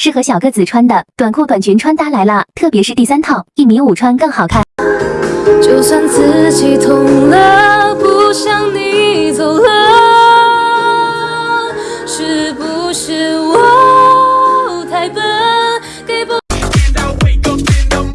适合小个子穿的短裤短裙穿搭来了，特别是第三套一米五穿更好看。就算自己痛了，不想你走了，是不是我太笨？给不。And I wake up in the.